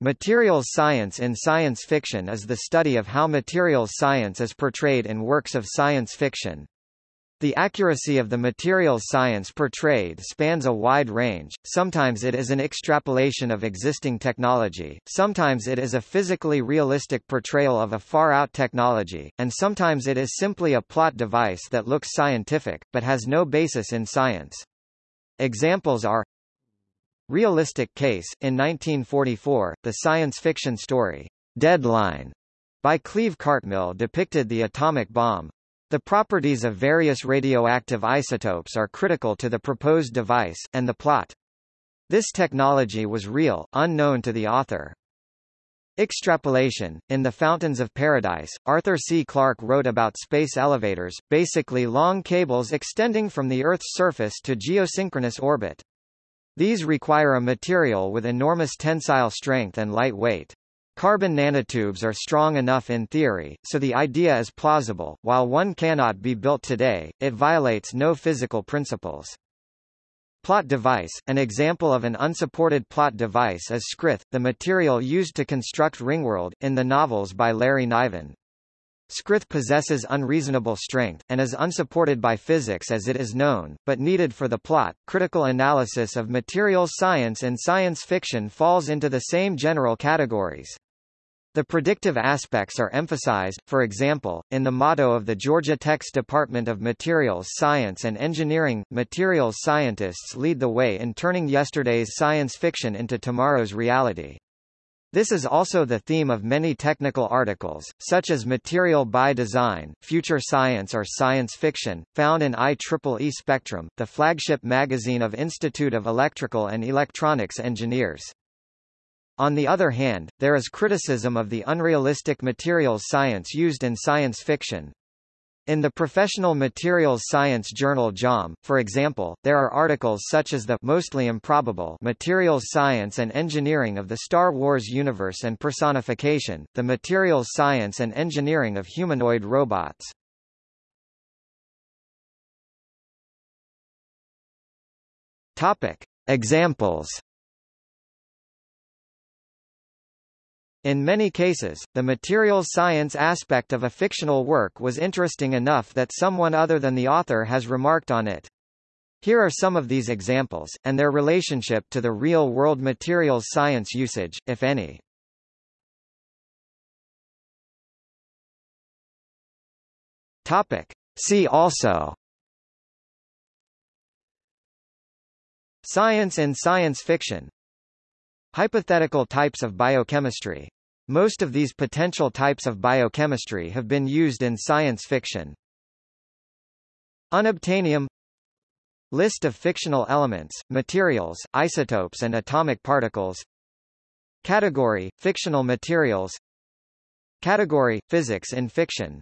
Materials science in science fiction is the study of how materials science is portrayed in works of science fiction. The accuracy of the materials science portrayed spans a wide range, sometimes it is an extrapolation of existing technology, sometimes it is a physically realistic portrayal of a far-out technology, and sometimes it is simply a plot device that looks scientific, but has no basis in science. Examples are Realistic Case, in 1944, the science fiction story, Deadline, by Cleve Cartmill depicted the atomic bomb. The properties of various radioactive isotopes are critical to the proposed device, and the plot. This technology was real, unknown to the author. Extrapolation. In The Fountains of Paradise, Arthur C. Clarke wrote about space elevators, basically long cables extending from the Earth's surface to geosynchronous orbit. These require a material with enormous tensile strength and light weight. Carbon nanotubes are strong enough in theory, so the idea is plausible. While one cannot be built today, it violates no physical principles. Plot device – An example of an unsupported plot device is Scrith, the material used to construct Ringworld, in the novels by Larry Niven. Scrith possesses unreasonable strength, and is unsupported by physics as it is known, but needed for the plot. Critical analysis of materials science and science fiction falls into the same general categories. The predictive aspects are emphasized, for example, in the motto of the Georgia Tech's Department of Materials Science and Engineering, materials scientists lead the way in turning yesterday's science fiction into tomorrow's reality. This is also the theme of many technical articles, such as Material by Design, Future Science or Science Fiction, found in IEEE Spectrum, the flagship magazine of Institute of Electrical and Electronics Engineers. On the other hand, there is criticism of the unrealistic materials science used in science fiction, in the professional materials science journal JOM, for example, there are articles such as the mostly improbable materials science and engineering of the Star Wars universe and personification, the materials science and engineering of humanoid robots. Topic. Examples In many cases, the materials science aspect of a fictional work was interesting enough that someone other than the author has remarked on it. Here are some of these examples, and their relationship to the real-world materials science usage, if any. Topic. See also Science and science fiction Hypothetical types of biochemistry. Most of these potential types of biochemistry have been used in science fiction. Unobtainium List of fictional elements, materials, isotopes and atomic particles Category – Fictional materials Category – Physics in fiction